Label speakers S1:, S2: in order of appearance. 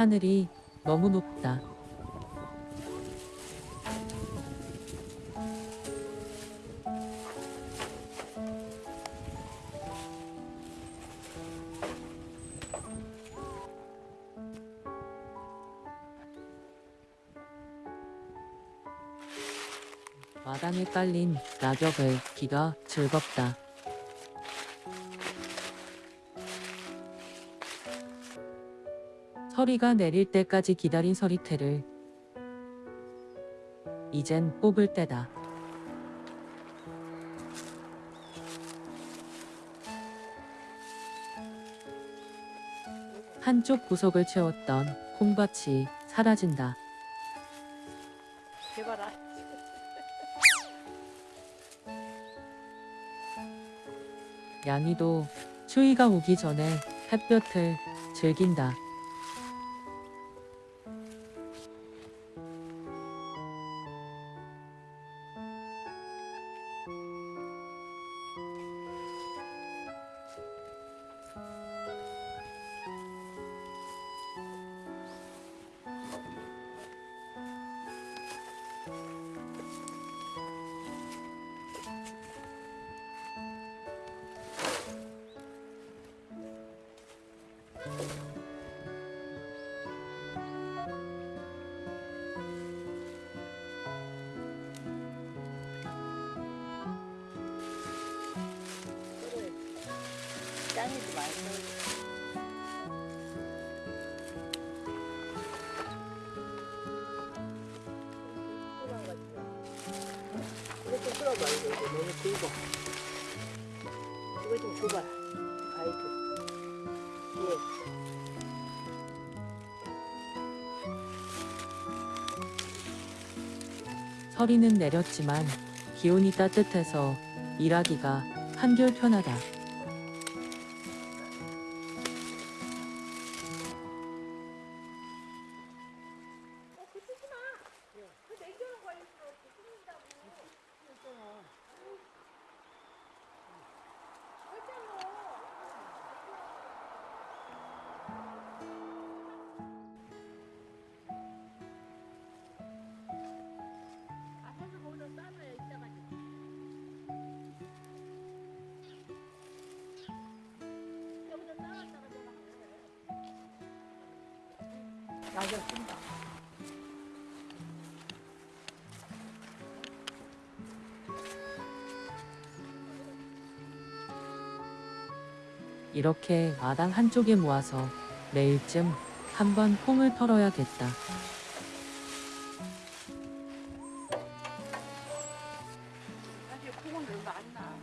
S1: 하늘이 너무 높다. 마당에 깔린 낙엽을 기가 즐겁다. 서리가 내릴 때까지 기다린 서리태를 이젠 뽑을 때다. 한쪽 구석을 채웠던 콩밭이 사라진다. 양이도 추위가 오기 전에 햇볕을 즐긴다.
S2: 짱이지 말고. 이렇게 끌어봐 이거 이거 너무 굵어. 이거 좀 줘봐. 가이드. 예.
S1: 서리는 내렸지만 기온이 따뜻해서 일하기가 한결 편하다.
S2: 낙엽 낀다.
S1: 이렇게 마당 한쪽에 모아서 내일쯤 한번 콩을 털어야겠다.
S2: 사실 콩은 얼마 안 나.